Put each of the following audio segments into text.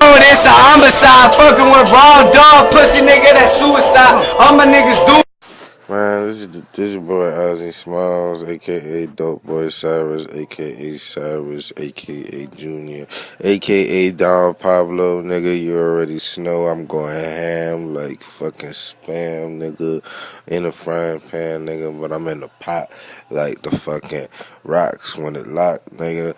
Oh, this a homicide, fucking with raw dog, pussy nigga, that's suicide. All my niggas do. This boy Ozzy Smiles, aka Dope Boy Cyrus, aka Cyrus, aka Junior, aka Don Pablo, nigga. You already know I'm going ham like fucking spam, nigga, in a frying pan, nigga. But I'm in the pot like the fucking rocks when it locked, nigga.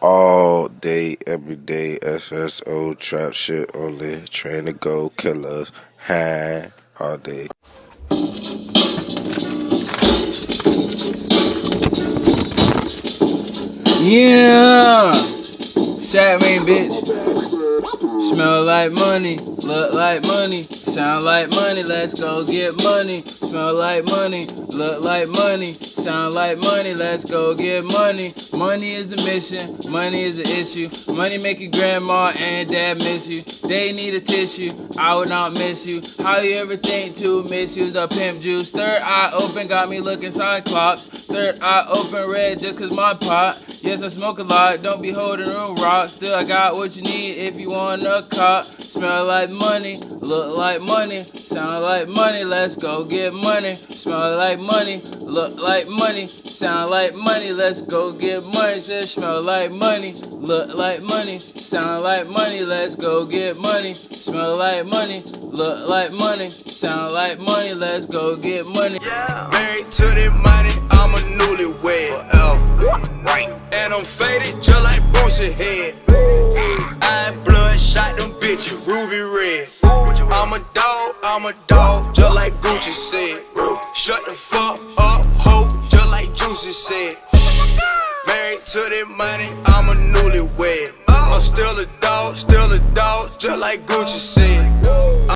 All day, every day, SSO trap shit only, train to go killers, high all day. Yeah, Shaq me, bitch. Smell like money, look like money, sound like money. Let's go get money. Smell like money, look like money, sound like money. Let's go get money. Money is the mission, money is the issue. Money make your grandma and dad miss you. They need a tissue, I would not miss you. How you ever think to misuse the pimp juice? Third eye open, got me looking cyclops. Third eye open red just cause my pot. Yes, I smoke a lot, don't be holding room rock. Still, I got what you need if you want a cop. Smell like money, look like money, sound like money. Let's go get money. Smell like money, look like money, sound like money. Let's go get money. Says smell like money, look like money, sound like money. Let's go get money. Smell like money, look like money, sound like money. Let's go get money. Married to the money, I'm a newlywed. Right. And I'm faded just like Boosie head. Ruby red. I'm a dog, I'm a dog, just like Gucci said. Shut the fuck up, ho, just like Juicy said. Married to the money, I'm a newlywed. I'm still a dog, still a dog, just like Gucci said.